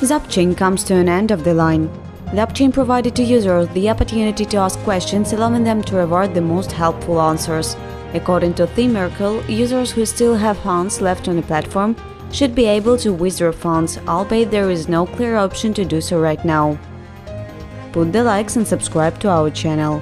Zapchain comes to an end of the line. Zapchain provided to users the opportunity to ask questions, allowing them to reward the most helpful answers. According to Theme Merkel, users who still have funds left on the platform should be able to withdraw funds, albeit there is no clear option to do so right now. Put the likes and subscribe to our channel.